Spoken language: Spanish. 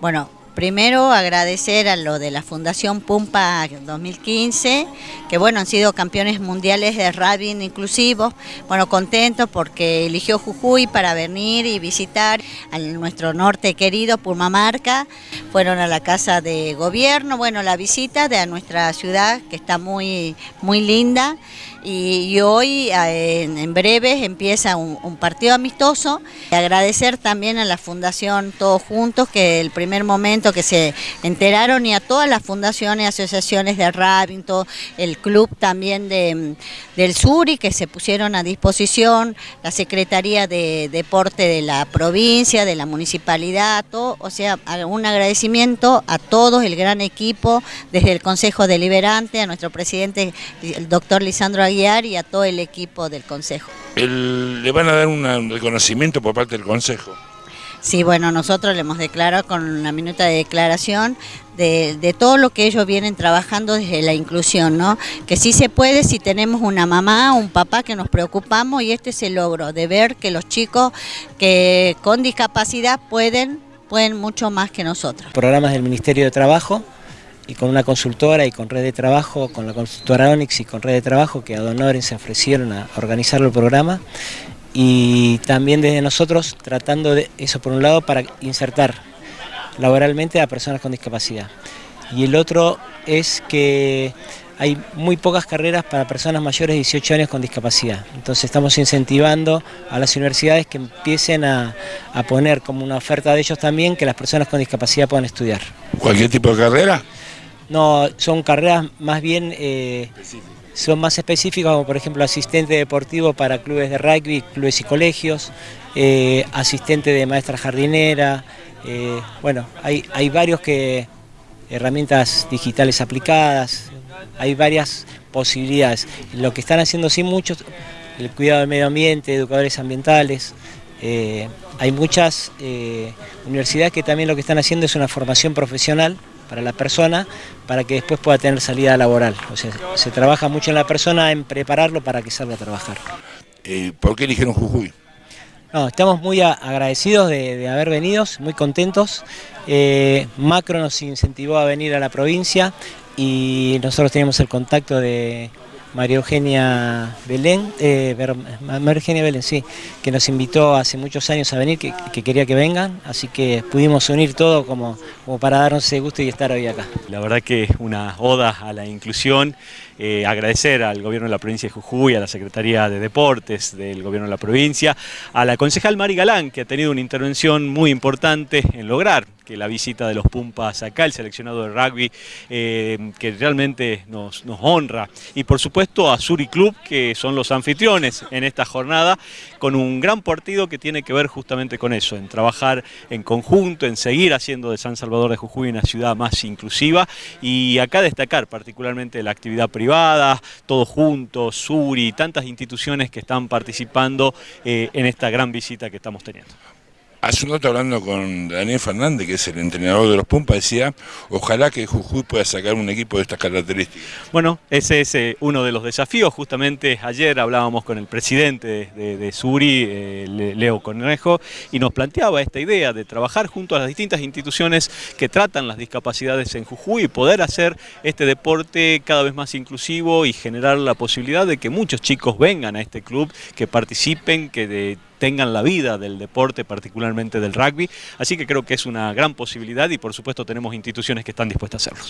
Bueno, Primero agradecer a lo de la Fundación Pumpa 2015, que bueno, han sido campeones mundiales de rugby inclusivos, bueno, contentos porque eligió Jujuy para venir y visitar a nuestro norte querido, Purmamarca, fueron a la casa de gobierno, bueno, la visita de nuestra ciudad que está muy, muy linda. Y, hoy en, breve empieza un, un partido amistoso. Agradecer también a la Fundación Todos Juntos que el primer momento que se enteraron y a todas las fundaciones, asociaciones de Rabington, el club también de, del Suri que se pusieron a disposición, la Secretaría de Deporte de la provincia, de la municipalidad, todo, o sea, un agradecimiento a todos, el gran equipo, desde el Consejo Deliberante, a nuestro presidente, el doctor Lisandro Aguiar y a todo el equipo del Consejo. ¿Le van a dar un reconocimiento por parte del Consejo? Sí, bueno, nosotros le hemos declarado con una minuta de declaración de, todo lo que ellos vienen trabajando desde la inclusión, ¿no? Que sí se puede si tenemos una mamá, un papá que nos preocupamos y este es el logro, de ver que los chicos que con discapacidad pueden, pueden mucho más que nosotros. Programas del Ministerio de Trabajo y con una consultora y con red de trabajo, con la consultora Onyx y con red de trabajo que a Donoren se ofrecieron a organizar el programa y también desde nosotros tratando de eso por un lado para insertar laboralmente a personas con discapacidad. Y el otro es que hay muy pocas carreras para personas mayores de 18 años con discapacidad. Entonces estamos incentivando a las universidades que empiecen a, poner como una oferta de ellos también que las personas con discapacidad puedan estudiar. ¿Cualquier tipo de carrera? No, son carreras más bien eh, son más específicos, como por ejemplo asistente deportivo para clubes de rugby, clubes y colegios, eh, asistente de maestra jardinera, eh, bueno, hay, hay varios que, herramientas digitales aplicadas, hay varias posibilidades. Lo que están haciendo sí muchos, el cuidado del medio ambiente, educadores ambientales, eh, hay muchas universidades que también lo que están haciendo es una formación profesional para la persona para que después pueda tener salida laboral. O sea, se trabaja mucho en la persona en prepararlo para que salga a trabajar. Eh, ¿Por qué eligieron Jujuy? No, estamos muy agradecidos de, haber venido, muy contentos. Eh, Macro nos incentivó a venir a la provincia y nosotros teníamos el contacto de María Eugenia Belén, eh, María Eugenia Belén, sí, que nos invitó hace muchos años a venir, que, quería que vengan, así que pudimos unir todo como, para darnos ese gusto y estar hoy acá. La verdad que es una oda a la inclusión, eh, agradecer al gobierno de la provincia de Jujuy, a la Secretaría de Deportes del gobierno de la provincia, a la concejal Mari Galán, que ha tenido una intervención muy importante en lograr que la visita de los Pumpas acá, el seleccionado de rugby, eh, que realmente nos, honra. Y por supuesto a Suri Club, que son los anfitriones en esta jornada, con un gran partido que tiene que ver justamente con eso, en trabajar en conjunto, en seguir haciendo de San Salvador de Jujuy una ciudad más inclusiva y acá destacar particularmente la actividad privada, todos juntos, Suri, tantas instituciones que están participando eh, en esta gran visita que estamos teniendo. Hace un rato hablando con Daniel Fernández, que es el entrenador de los Pumpas, decía, ojalá que Jujuy pueda sacar un equipo de estas características. Bueno, ese es eh, uno de los desafíos. Justamente ayer hablábamos con el presidente de, Suri, eh, Leo Conejo, y nos planteaba esta idea de trabajar junto a las distintas instituciones que tratan las discapacidades en Jujuy y poder hacer este deporte cada vez más inclusivo y generar la posibilidad de que muchos chicos vengan a este club, que participen, que de, tengan la vida del deporte, particularmente del rugby. Así que creo que es una gran posibilidad y por supuesto tenemos instituciones que están dispuestas a hacerlo.